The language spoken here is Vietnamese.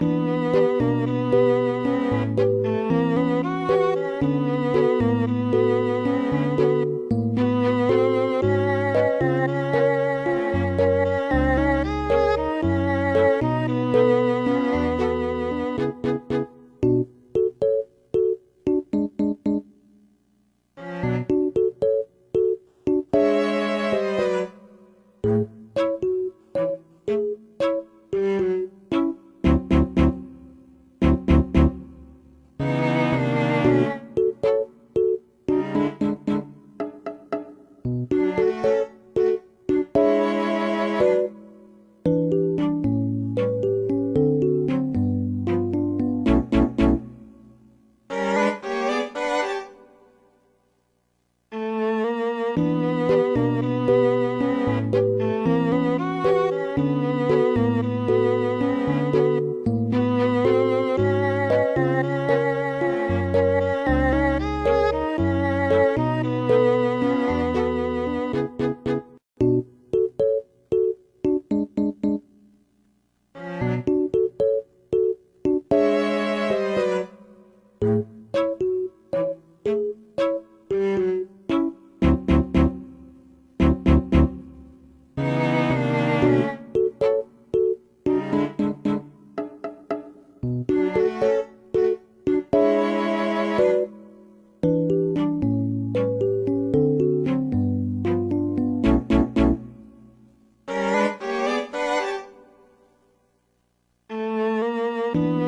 Música Música thank mm -hmm. you